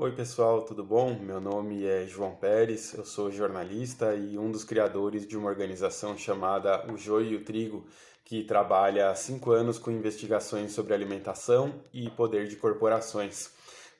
Oi pessoal, tudo bom? Meu nome é João Pérez, eu sou jornalista e um dos criadores de uma organização chamada O Joio e o Trigo, que trabalha há cinco anos com investigações sobre alimentação e poder de corporações.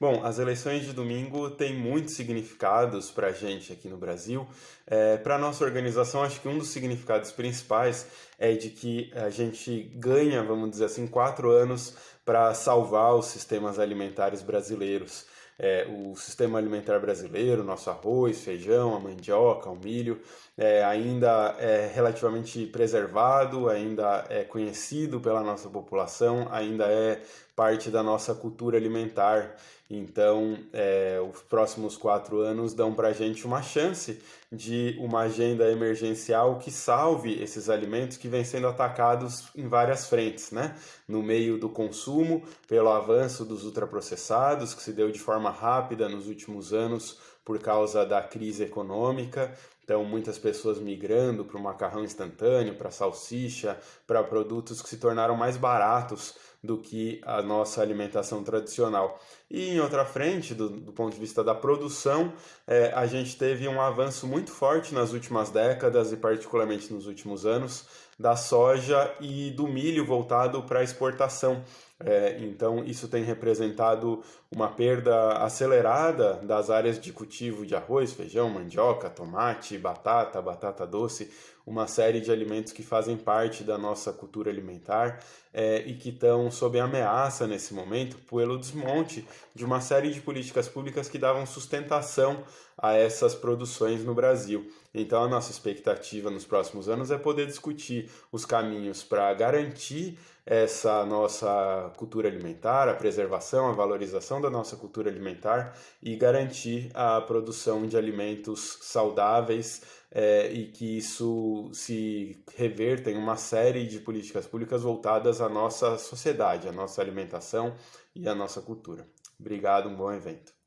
Bom, as eleições de domingo têm muitos significados para a gente aqui no Brasil. É, para a nossa organização, acho que um dos significados principais é de que a gente ganha, vamos dizer assim, quatro anos para salvar os sistemas alimentares brasileiros é, o sistema alimentar brasileiro, nosso arroz, feijão, a mandioca, o milho, é, ainda é relativamente preservado, ainda é conhecido pela nossa população, ainda é parte da nossa cultura alimentar. Então, é, os próximos quatro anos dão para a gente uma chance de uma agenda emergencial que salve esses alimentos que vêm sendo atacados em várias frentes, né? No meio do consumo, pelo avanço dos ultraprocessados, que se deu de forma rápida nos últimos anos por causa da crise econômica. Então, muitas pessoas migrando para o macarrão instantâneo, para salsicha, para produtos que se tornaram mais baratos do que a nossa alimentação tradicional. E em outra frente, do, do ponto de vista da produção, é, a gente teve um avanço muito forte nas últimas décadas e particularmente nos últimos anos da soja e do milho voltado para exportação. É, então, isso tem representado uma perda acelerada das áreas de cultivo de arroz, feijão, mandioca, tomate, batata, batata doce, uma série de alimentos que fazem parte da nossa cultura alimentar é, e que estão sob ameaça nesse momento pelo desmonte de uma série de políticas públicas que davam sustentação a essas produções no Brasil. Então, a nossa expectativa nos próximos anos é poder discutir os caminhos para garantir essa nossa cultura alimentar, a preservação, a valorização da nossa cultura alimentar e garantir a produção de alimentos saudáveis é, e que isso se reverta em uma série de políticas públicas voltadas à nossa sociedade, à nossa alimentação e à nossa cultura. Obrigado, um bom evento.